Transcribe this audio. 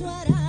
What I suara